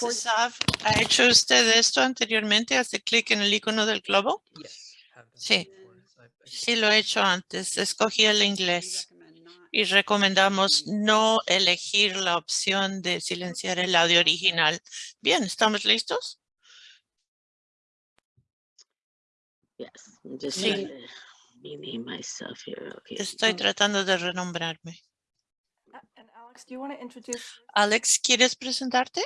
Sav, ¿ha hecho usted esto anteriormente? Hace clic en el icono del globo. Sí, sí lo he hecho antes. Escogí el inglés y recomendamos no elegir la opción de silenciar el audio original. Bien, ¿estamos listos? Sí. Estoy tratando de renombrarme. Alex, ¿quieres presentarte?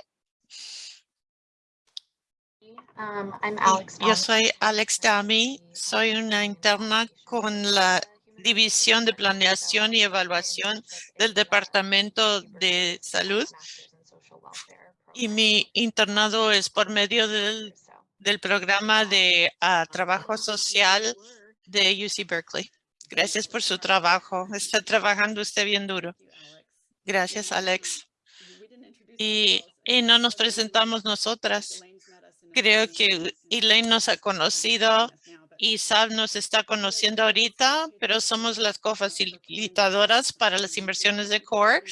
Um, Yo soy Alex Dami, soy una interna con la División de Planeación y Evaluación del Departamento de Salud y mi internado es por medio del, del programa de ah, trabajo social de UC Berkeley. Gracias por su trabajo. Está trabajando usted bien duro. Gracias, Alex. Y, y no nos presentamos nosotras. Creo que Elaine nos ha conocido y Sab nos está conociendo ahorita, pero somos las cofacilitadoras para las inversiones de CORE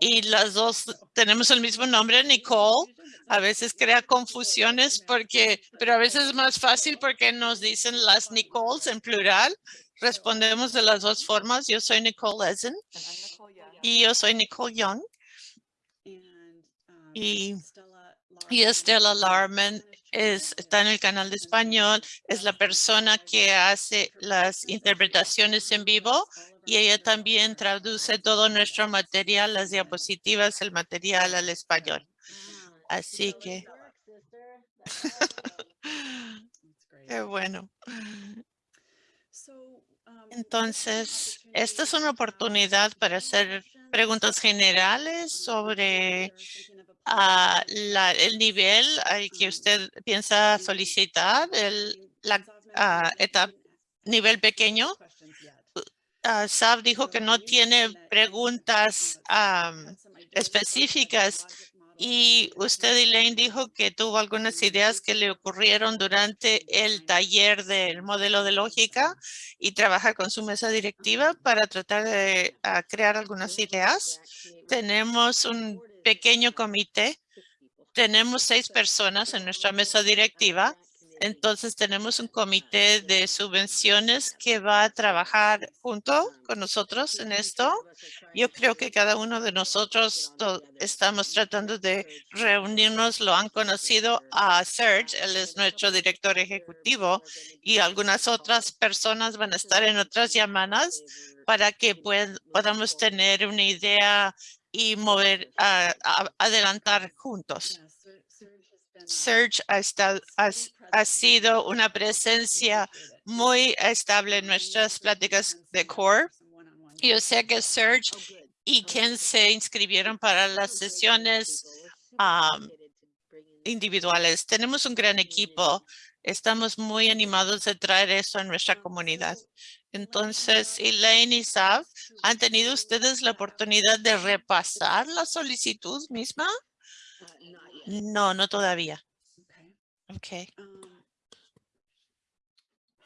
y las dos tenemos el mismo nombre, Nicole. A veces crea confusiones porque, pero a veces es más fácil porque nos dicen las Nicoles en plural. Respondemos de las dos formas. Yo soy Nicole Eisen y yo soy Nicole Young. Y, y Estela Larman es, está en el canal de español, es la persona que hace las interpretaciones en vivo y ella también traduce todo nuestro material, las diapositivas, el material al español. Así que... Qué bueno. Entonces, esta es una oportunidad para hacer preguntas generales sobre uh, la, el nivel al que usted piensa solicitar, el la, uh, etapa, nivel pequeño. Uh, Sab dijo que no tiene preguntas um, específicas y usted, Elaine, dijo que tuvo algunas ideas que le ocurrieron durante el taller del modelo de lógica y trabaja con su mesa directiva para tratar de crear algunas ideas. Tenemos un pequeño comité. Tenemos seis personas en nuestra mesa directiva entonces tenemos un comité de subvenciones que va a trabajar junto con nosotros en esto. Yo creo que cada uno de nosotros estamos tratando de reunirnos. Lo han conocido a Serge, él es nuestro director ejecutivo y algunas otras personas van a estar en otras llamadas para que podamos tener una idea y mover, adelantar juntos. Serge ha, estado, ha, sido una presencia muy estable en nuestras pláticas de CORE. Yo sé que Serge y quien se inscribieron para las sesiones individuales. Tenemos un gran equipo. Estamos muy animados de traer eso a nuestra comunidad. Entonces, Elaine y Sav, ¿han tenido ustedes la oportunidad de repasar la solicitud misma? No, no todavía.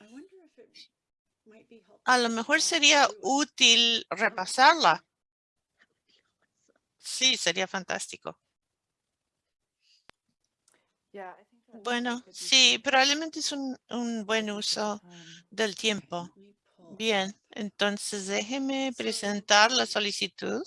Um, A lo mejor sería útil repasarla. Sí, sería fantástico. Bueno, sí, probablemente es un, un buen uso del tiempo. Bien, entonces déjeme presentar la solicitud.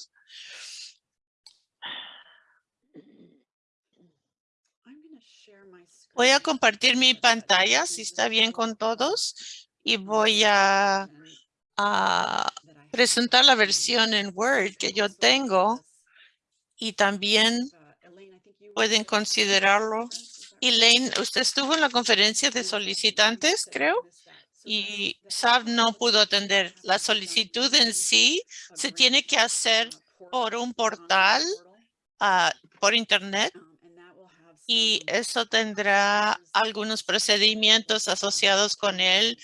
Voy a compartir mi pantalla, si está bien con todos, y voy a, presentar la versión en Word que yo tengo y también pueden considerarlo. Elaine, usted estuvo en la conferencia de solicitantes, creo, y SAB no pudo atender. La solicitud en sí se tiene que hacer por un portal, ah, por internet, y eso tendrá algunos procedimientos asociados con él,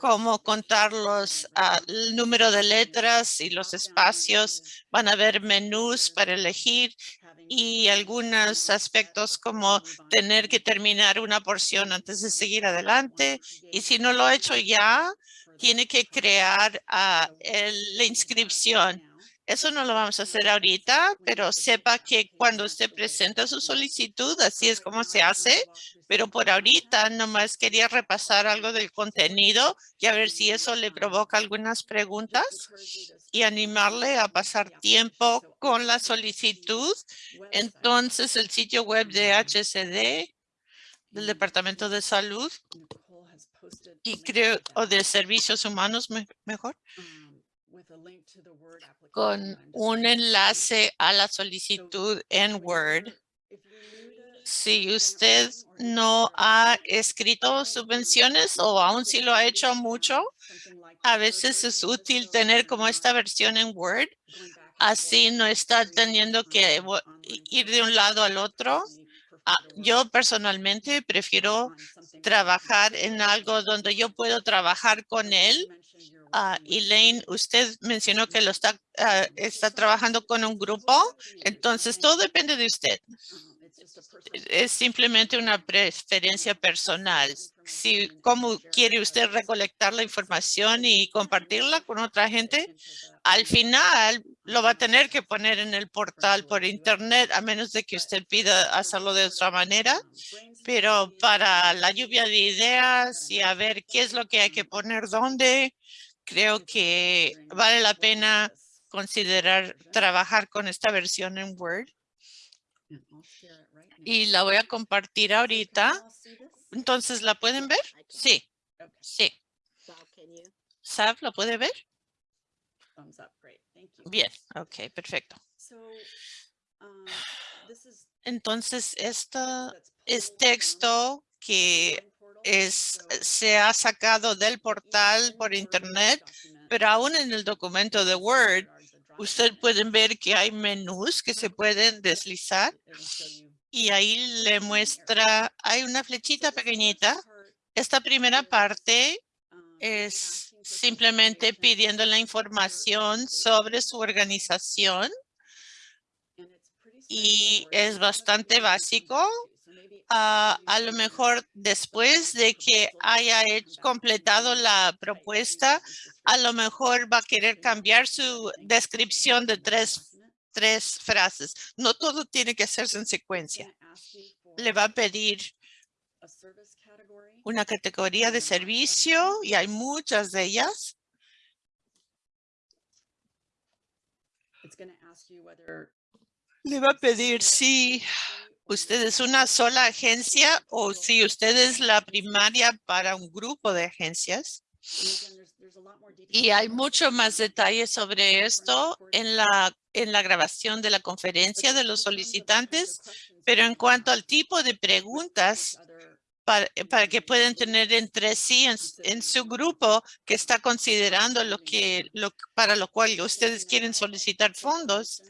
como contar los, ah, el número de letras y los espacios. Van a haber menús para elegir y algunos aspectos como tener que terminar una porción antes de seguir adelante. Y si no lo ha hecho ya, tiene que crear uh, la inscripción. Eso no lo vamos a hacer ahorita, pero sepa que cuando usted presenta su solicitud, así es como se hace. Pero por ahorita nomás quería repasar algo del contenido y a ver si eso le provoca algunas preguntas y animarle a pasar tiempo con la solicitud. Entonces, el sitio web de HCD del Departamento de Salud y creo, o de Servicios Humanos mejor, con un enlace a la solicitud en Word. Si usted no ha escrito subvenciones o aún si lo ha hecho mucho, a veces es útil tener como esta versión en Word. Así no está teniendo que ir de un lado al otro. Ah, yo personalmente prefiero trabajar en algo donde yo puedo trabajar con él Uh, Elaine, usted mencionó que lo está, ah, está trabajando con un grupo, entonces todo depende de usted. Es simplemente una preferencia personal. Si, ¿Cómo quiere usted recolectar la información y compartirla con otra gente? Al final lo va a tener que poner en el portal por internet, a menos de que usted pida hacerlo de otra manera. Pero para la lluvia de ideas y a ver qué es lo que hay que poner dónde, creo que vale la pena considerar trabajar con esta versión en Word. Y la voy a compartir ahorita. Entonces, ¿la pueden ver? Sí, sí. Sab, ¿la puede ver? Bien, ok, perfecto. Entonces, esto es texto que es, se ha sacado del portal por internet, pero aún en el documento de Word, usted pueden ver que hay menús que se pueden deslizar y ahí le muestra, hay una flechita pequeñita. Esta primera parte es simplemente pidiendo la información sobre su organización y es bastante básico a lo mejor después de que haya completado la propuesta, a lo mejor va a querer cambiar su descripción de tres, tres frases. No todo tiene que hacerse en secuencia. Le va a pedir una categoría de servicio y hay muchas de ellas. Le va a pedir si usted es una sola agencia o si usted es la primaria para un grupo de agencias. Y hay mucho más detalles sobre esto en la, en la grabación de la conferencia de los solicitantes, pero en cuanto al tipo de preguntas para, para que puedan tener entre sí en, su grupo que está considerando lo que lo, para lo cual ustedes quieren solicitar fondos,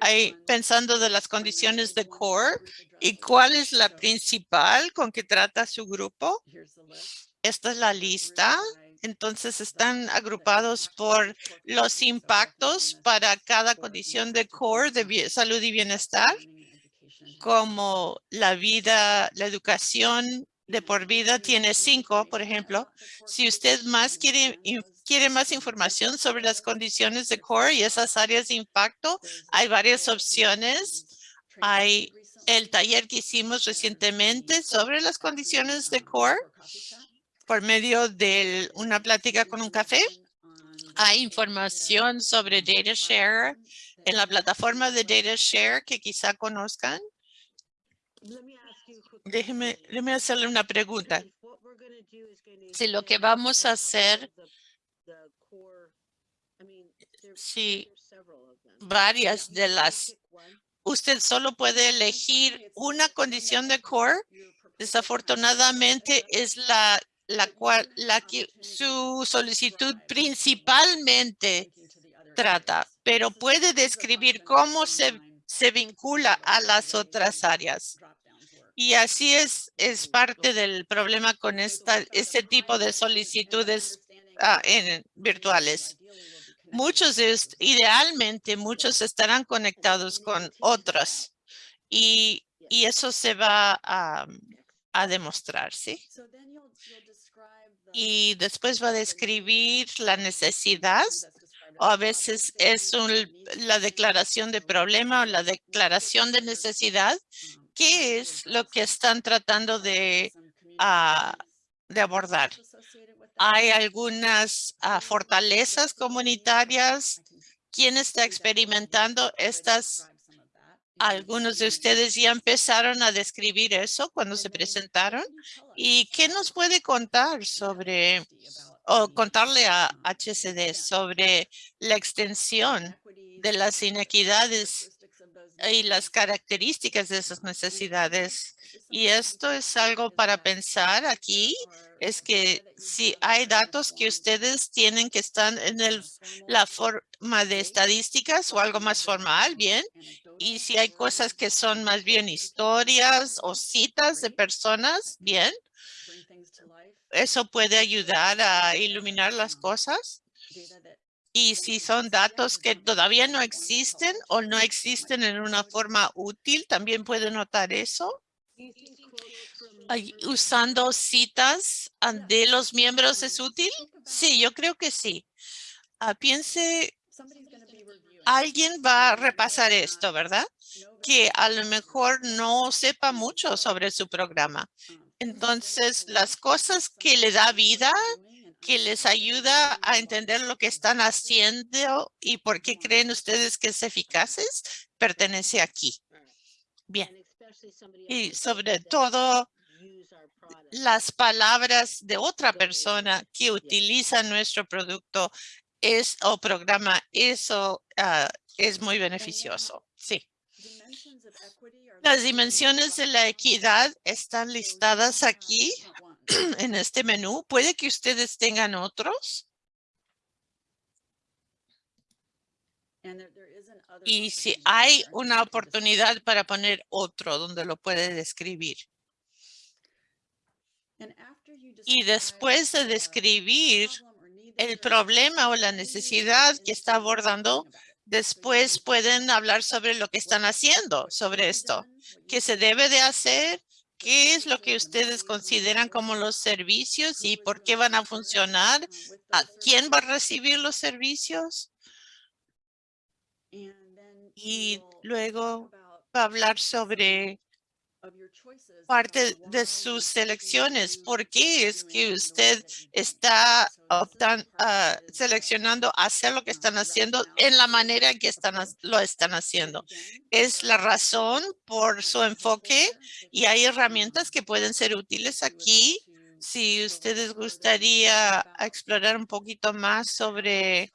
Ahí pensando de las condiciones de core y cuál es la principal con que trata su grupo. Esta es la lista. Entonces están agrupados por los impactos para cada condición de core de salud y bienestar, como la vida, la educación de por vida tiene cinco, por ejemplo. Si usted más quiere quiere más información sobre las condiciones de core y esas áreas de impacto, hay varias opciones. Hay el taller que hicimos recientemente sobre las condiciones de core por medio de una plática con un café. Hay información sobre DataShare en la plataforma de DataShare que quizá conozcan. Déjeme, déjeme hacerle una pregunta. Si lo que vamos a hacer Sí, varias de las. Usted solo puede elegir una condición de core. Desafortunadamente es la, la cual la que su solicitud principalmente trata, pero puede describir cómo se, se vincula a las otras áreas. Y así es, es parte del problema con esta, este tipo de solicitudes en, virtuales. Muchos, idealmente, muchos estarán conectados con otros y, y eso se va a, demostrar, ¿sí? Y después va a describir la necesidad o a veces es la declaración de problema o la declaración de necesidad. ¿Qué es lo que están tratando de, ah, de abordar? Hay algunas ah, fortalezas comunitarias. ¿Quién está experimentando estas? Algunos de ustedes ya empezaron a describir eso cuando se presentaron. ¿Y qué nos puede contar sobre o contarle a HCD sobre la extensión de las inequidades y las características de esas necesidades. Y esto es algo para pensar aquí, es que si hay datos que ustedes tienen que están en el, la forma de estadísticas o algo más formal, bien. Y si hay cosas que son más bien historias o citas de personas, bien eso puede ayudar a iluminar las cosas. Y si son datos que todavía no existen o no existen en una forma útil, también puede notar eso. Usando citas de los miembros es útil? Sí, yo creo que sí. Ah, piense, alguien va a repasar esto, ¿verdad? Que a lo mejor no sepa mucho sobre su programa. Entonces, las cosas que le da vida, que les ayuda a entender lo que están haciendo y por qué creen ustedes que es eficaces, pertenece aquí. Bien. Y sobre todo, las palabras de otra persona que utiliza nuestro producto es o programa, eso ah, es muy beneficioso. Sí. Las dimensiones de la equidad están listadas aquí en este menú. Puede que ustedes tengan otros. Y si hay una oportunidad para poner otro donde lo puede describir. Y después de describir el problema o la necesidad que está abordando, Después pueden hablar sobre lo que están haciendo sobre esto. ¿Qué se debe de hacer? ¿Qué es lo que ustedes consideran como los servicios y por qué van a funcionar? ¿A quién va a recibir los servicios? Y luego va a hablar sobre parte de sus elecciones. ¿Por qué es que usted está ah, seleccionando hacer lo que están haciendo en la manera en que están, lo están haciendo? Es la razón por su enfoque y hay herramientas que pueden ser útiles aquí. Si ustedes gustaría explorar un poquito más sobre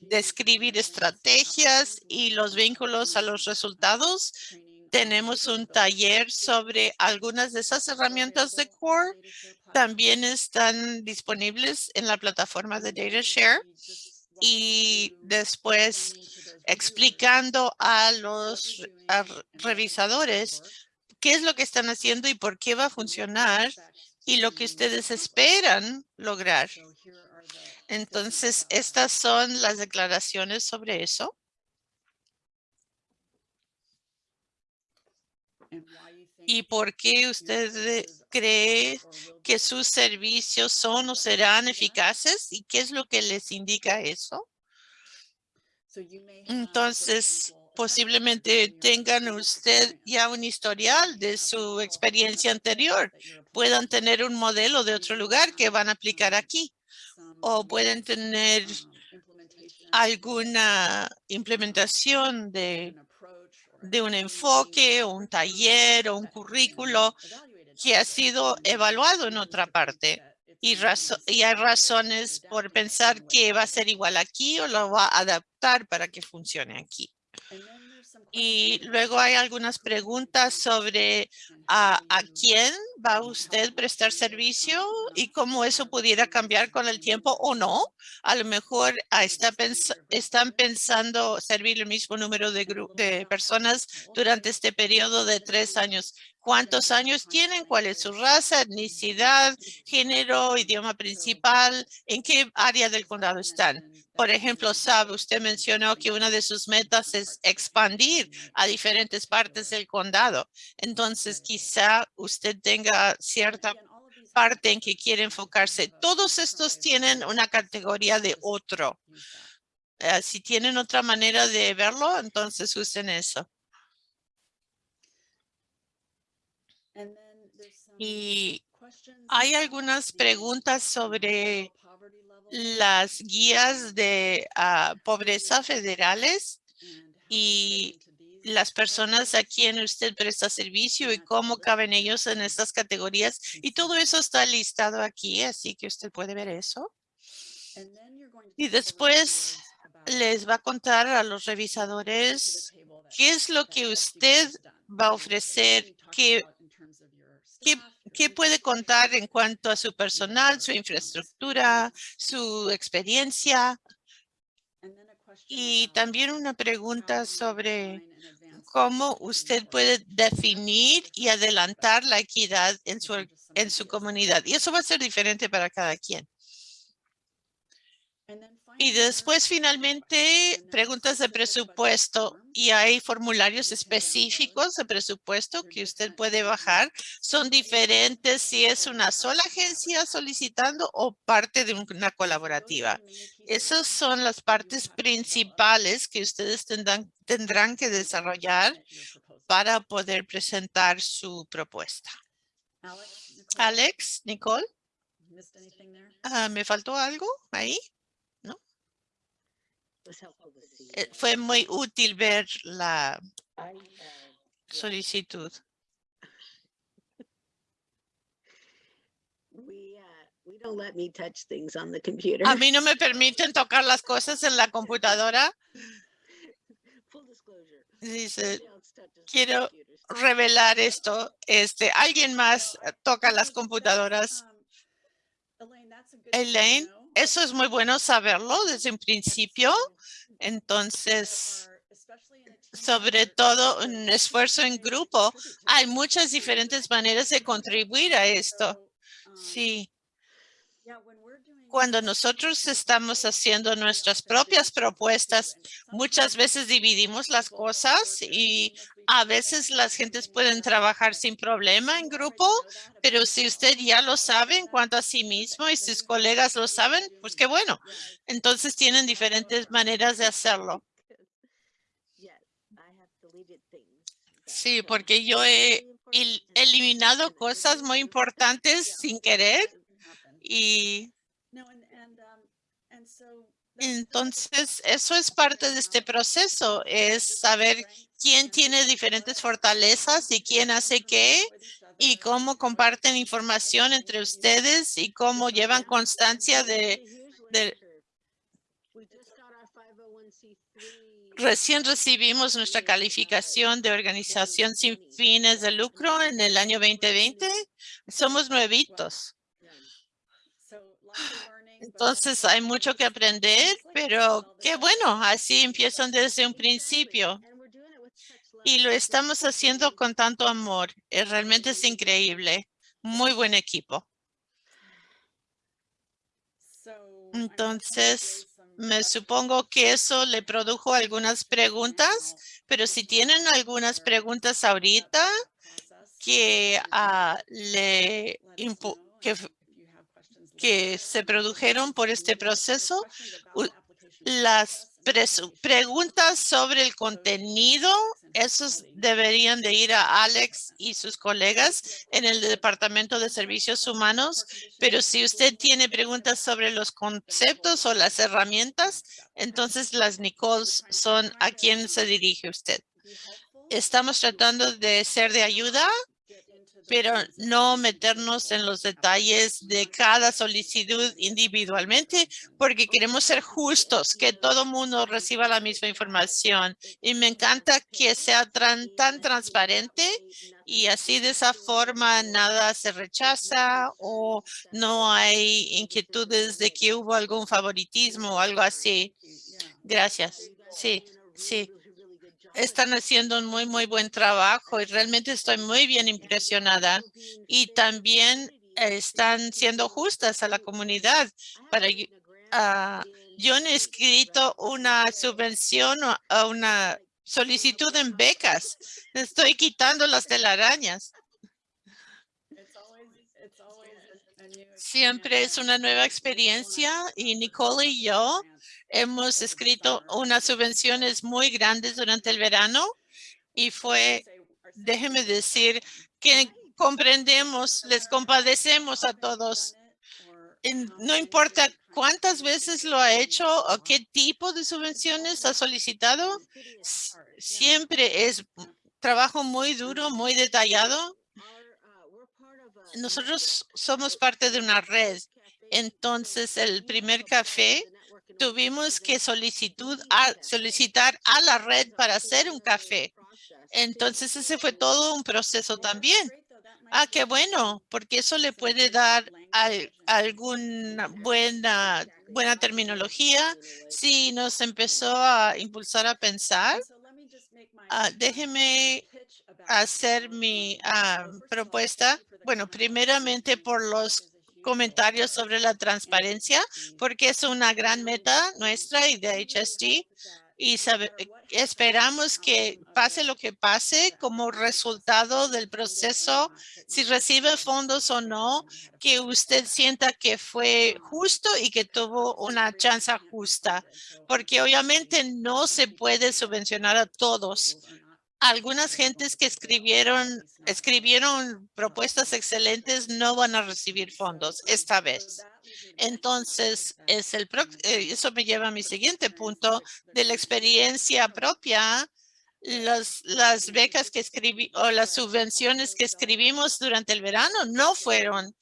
describir estrategias y los vínculos a los resultados, tenemos un taller sobre algunas de esas herramientas de Core. También están disponibles en la plataforma de DataShare. Y después explicando a los revisadores qué es lo que están haciendo y por qué va a funcionar y lo que ustedes esperan lograr. Entonces, estas son las declaraciones sobre eso. ¿Y por qué usted cree que sus servicios son o serán eficaces? ¿Y qué es lo que les indica eso? Entonces, posiblemente tengan usted ya un historial de su experiencia anterior. Puedan tener un modelo de otro lugar que van a aplicar aquí. O pueden tener alguna implementación de de un enfoque o un taller o un currículo que ha sido evaluado en otra parte. Y, y hay razones por pensar que va a ser igual aquí o lo va a adaptar para que funcione aquí. Y luego hay algunas preguntas sobre a, a, quién va usted prestar servicio y cómo eso pudiera cambiar con el tiempo o no. A lo mejor ah, está están pensando servir el mismo número de, de personas durante este periodo de tres años. ¿Cuántos años tienen? ¿Cuál es su raza, etnicidad, género, idioma principal? ¿En qué área del condado están? Por ejemplo, sabe, usted mencionó que una de sus metas es expandir a diferentes partes del condado. Entonces, quizá usted tenga cierta parte en que quiere enfocarse. Todos estos tienen una categoría de otro. Eh, si tienen otra manera de verlo, entonces usen eso. Y hay algunas preguntas sobre las guías de ah, pobreza federales y las personas a quien usted presta servicio y cómo caben ellos en estas categorías. Y todo eso está listado aquí, así que usted puede ver eso. Y después les va a contar a los revisadores qué es lo que usted va a ofrecer, qué, qué, puede contar en cuanto a su personal, su infraestructura, su experiencia. Y también una pregunta sobre cómo usted puede definir y adelantar la equidad en su, en su comunidad. Y eso va a ser diferente para cada quien. Y después finalmente preguntas de presupuesto y hay formularios específicos de presupuesto que usted puede bajar. Son diferentes si es una sola agencia solicitando o parte de una colaborativa. Esas son las partes principales que ustedes tendrán, tendrán que desarrollar para poder presentar su propuesta. Alex, Nicole, ah, ¿me faltó algo ahí? Eh, fue muy útil ver la solicitud. A mí no me permiten tocar las cosas en la computadora. Dice, quiero revelar esto. Este, alguien más toca las computadoras. Um, Elaine, eso es muy bueno saberlo desde un principio. Entonces, sobre todo un esfuerzo en grupo, hay muchas diferentes maneras de contribuir a esto. Sí. Cuando nosotros estamos haciendo nuestras propias propuestas, muchas veces dividimos las cosas y a veces las gentes pueden trabajar sin problema en grupo, pero si usted ya lo sabe en cuanto a sí mismo y sus colegas lo saben, pues qué bueno. Entonces tienen diferentes maneras de hacerlo. Sí, porque yo he eliminado cosas muy importantes sin querer y entonces eso es parte de este proceso, es saber quién tiene diferentes fortalezas y quién hace qué y cómo comparten información entre ustedes y cómo llevan constancia de, Recién recibimos nuestra calificación de organización sin fines de lucro en el año 2020. Somos nuevitos. Entonces hay mucho que aprender, pero qué bueno, así empiezan desde un principio y lo estamos haciendo con tanto amor. Eh, realmente es increíble. Muy buen equipo. Entonces, me supongo que eso le produjo algunas preguntas, pero si tienen algunas preguntas ahorita que, uh, le que, que se produjeron por este proceso, las preguntas sobre el contenido, esos deberían de ir a Alex y sus colegas en el Departamento de Servicios Humanos, pero si usted tiene preguntas sobre los conceptos o las herramientas, entonces las Nicoles son a quien se dirige usted. Estamos tratando de ser de ayuda pero no meternos en los detalles de cada solicitud individualmente porque queremos ser justos, que todo mundo reciba la misma información. Y me encanta que sea tan, tan transparente y así de esa forma nada se rechaza o no hay inquietudes de que hubo algún favoritismo o algo así. Gracias. Sí, sí están haciendo un muy, muy buen trabajo y realmente estoy muy bien impresionada. Y también están siendo justas a la comunidad. Para, yo he escrito una subvención a una solicitud en becas. Estoy quitando las telarañas. Siempre es una nueva experiencia y Nicole y yo hemos escrito unas subvenciones muy grandes durante el verano y fue, déjeme decir, que comprendemos, les compadecemos a todos. No importa cuántas veces lo ha hecho o qué tipo de subvenciones ha solicitado, siempre es trabajo muy duro, muy detallado. Nosotros somos parte de una red. Entonces, el primer café tuvimos que solicitud solicitar a la red para hacer un café. Entonces, ese fue todo un proceso también. Ah, qué bueno, porque eso le puede dar alguna buena, buena terminología. Si nos empezó a impulsar a pensar, ah, déjeme hacer mi ah, propuesta. Bueno, primeramente por los comentarios sobre la transparencia, porque es una gran meta nuestra y de HST y esperamos que pase lo que pase como resultado del proceso, si recibe fondos o no, que usted sienta que fue justo y que tuvo una chance justa, porque obviamente no se puede subvencionar a todos. Algunas gentes que escribieron, escribieron propuestas excelentes no van a recibir fondos esta vez. Entonces, es el eh, eso me lleva a mi siguiente punto de la experiencia propia. Las, becas que escribí o las subvenciones que escribimos durante el verano no fueron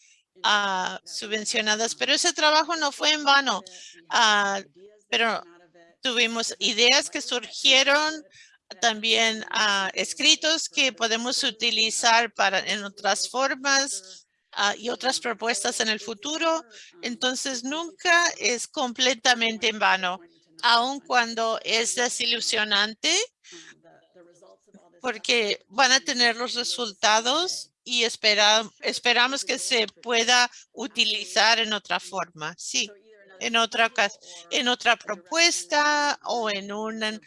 ah, subvencionadas, pero ese trabajo no fue en vano. Ah, pero tuvimos ideas que surgieron también ah, escritos que podemos utilizar para en otras formas Ah, y otras propuestas en el futuro. Entonces, nunca es completamente en vano, aun cuando es desilusionante, porque van a tener los resultados y esperamos que se pueda utilizar en otra forma. Sí, en otra, en otra propuesta o en un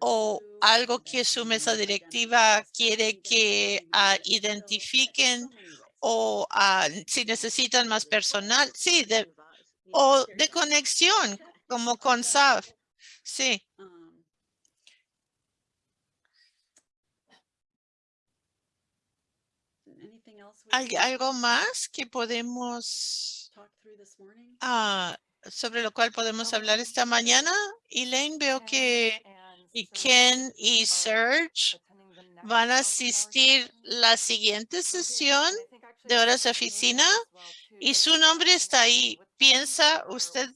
o algo que su mesa directiva quiere que uh, identifiquen o ah, si necesitan más personal, sí, de, o de conexión, como con SAF, sí. ¿Hay algo más que podemos, ah, sobre lo cual podemos hablar esta mañana? Elaine, veo que y Ken y Serge van a asistir la siguiente sesión de horas de oficina y su nombre está ahí. ¿Piensa usted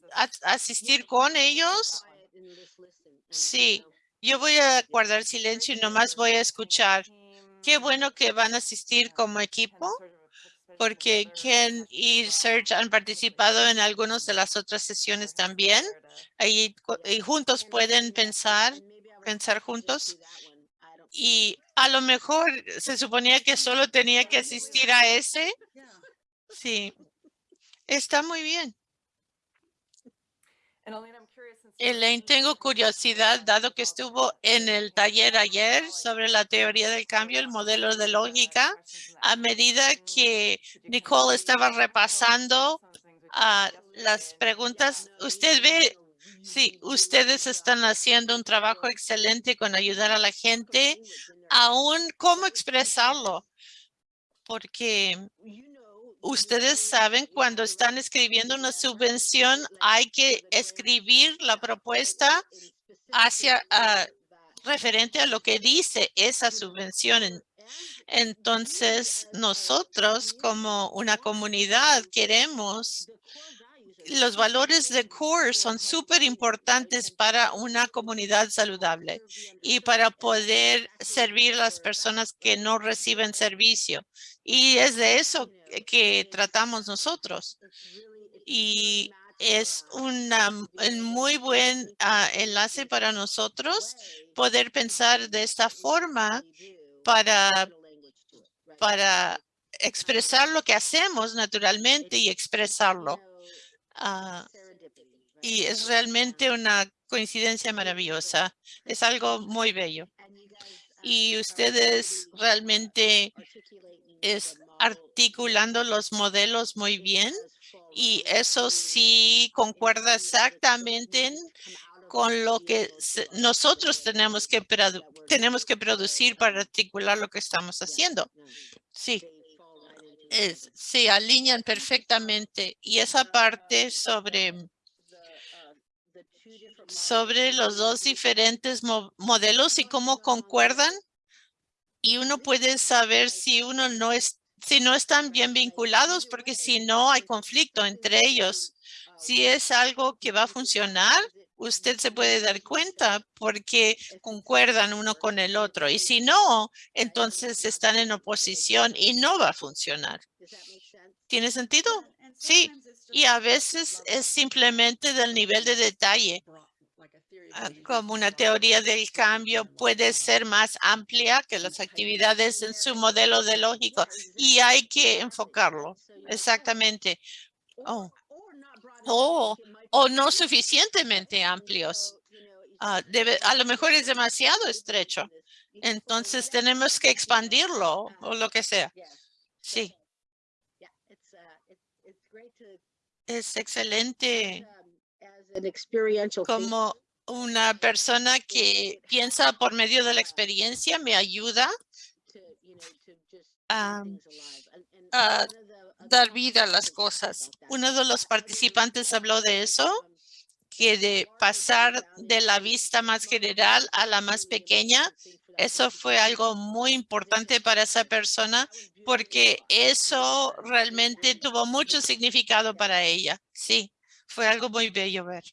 asistir con ellos? Sí, yo voy a guardar silencio y nomás voy a escuchar. Qué bueno que van a asistir como equipo porque Ken y Serge han participado en algunas de las otras sesiones también. Ahí y juntos pueden pensar, pensar juntos y a lo mejor se suponía que solo tenía que asistir a ese. Sí, está muy bien. Elaine, tengo curiosidad, dado que estuvo en el taller ayer sobre la teoría del cambio, el modelo de lógica, a medida que Nicole estaba repasando las preguntas, usted ve Sí, ustedes están haciendo un trabajo excelente con ayudar a la gente, aún cómo expresarlo, porque ustedes saben cuando están escribiendo una subvención hay que escribir la propuesta hacia ah, referente a lo que dice esa subvención. Entonces, nosotros como una comunidad queremos los valores de CORE son súper importantes para una comunidad saludable y para poder servir a las personas que no reciben servicio. Y es de eso que tratamos nosotros. Y es un muy buen ah, enlace para nosotros poder pensar de esta forma para, para expresar lo que hacemos naturalmente y expresarlo. Ah, y es realmente una coincidencia maravillosa. Es algo muy bello. Y ustedes realmente es, articulando los modelos muy bien y eso sí concuerda exactamente con lo que nosotros tenemos que, tenemos que producir para articular lo que estamos haciendo. Sí, es, se alinean perfectamente. Y esa parte sobre, sobre los dos diferentes modelos y cómo concuerdan. Y uno puede saber si uno no es, si no están bien vinculados, porque si no hay conflicto entre ellos. Si es algo que va a funcionar, usted se puede dar cuenta porque concuerdan uno con el otro. Y si no, entonces están en oposición y no va a funcionar. ¿Tiene sentido? Sí. Y a veces es simplemente del nivel de detalle. Ah, como una teoría del cambio puede ser más amplia que las actividades en su modelo de lógico y hay que enfocarlo. Exactamente. Oh. Oh, o no suficientemente amplios. Ah, a lo mejor es demasiado estrecho. Entonces tenemos que expandirlo o lo que sea. Sí. Es excelente como una persona que piensa por medio de la experiencia me ayuda dar vida a las cosas. Uno de los participantes habló de eso, que de pasar de la vista más general a la más pequeña, eso fue algo muy importante para esa persona porque eso realmente tuvo mucho significado para ella. Sí, fue algo muy bello ver.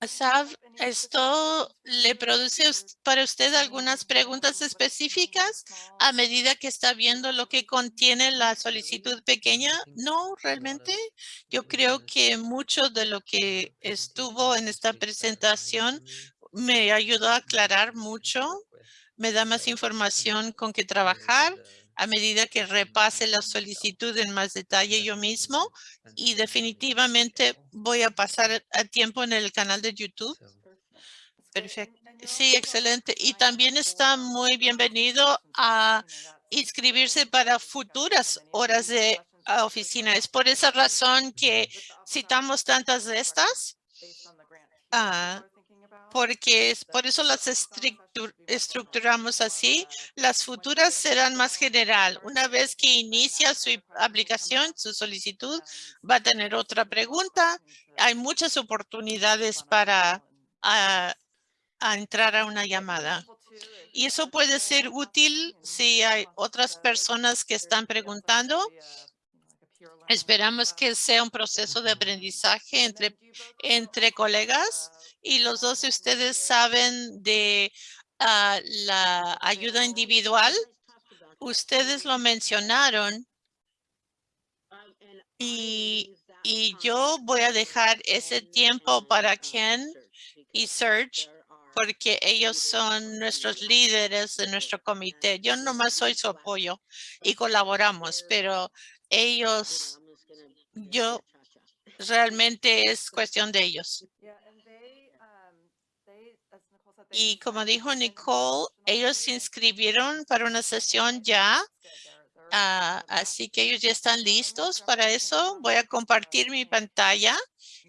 Asaf, ¿esto le produce para usted algunas preguntas específicas a medida que está viendo lo que contiene la solicitud pequeña? No, realmente. Yo creo que mucho de lo que estuvo en esta presentación me ayudó a aclarar mucho, me da más información con que trabajar a medida que repase la solicitud en más detalle yo mismo y definitivamente voy a pasar a tiempo en el canal de YouTube. Perfecto. Sí, excelente. Y también está muy bienvenido a inscribirse para futuras horas de oficina. Es por esa razón que citamos tantas de estas. Ah, porque es por eso las estructuramos así. Las futuras serán más general. Una vez que inicia su aplicación, su solicitud, va a tener otra pregunta. Hay muchas oportunidades para entrar a una llamada. Y eso puede ser útil si hay otras personas que están preguntando Esperamos que sea un proceso de aprendizaje entre colegas y los dos de ustedes saben de ah, la ayuda individual. Ustedes lo mencionaron y, y yo voy a dejar ese tiempo para Ken y Serge porque ellos son nuestros líderes de nuestro comité. Yo nomás soy su apoyo y colaboramos, pero ellos, yo realmente es cuestión de ellos. Y como dijo Nicole, ellos se inscribieron para una sesión ya. Ah, así que ellos ya están listos para eso. Voy a compartir mi pantalla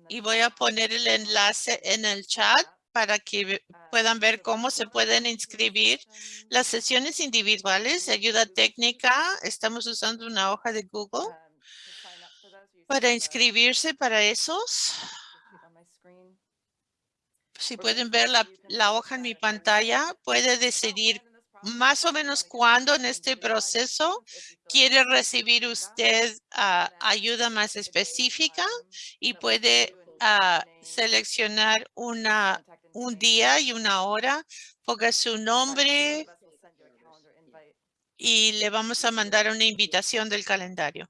y voy a poner el enlace en el chat para que puedan ver cómo se pueden inscribir. Las sesiones individuales de ayuda técnica, estamos usando una hoja de Google para inscribirse para esos. Si pueden ver la, la hoja en mi pantalla, puede decidir más o menos cuándo en este proceso quiere recibir usted ah, ayuda más específica y puede ah, seleccionar una un día y una hora, ponga su nombre y le vamos a mandar una invitación del calendario.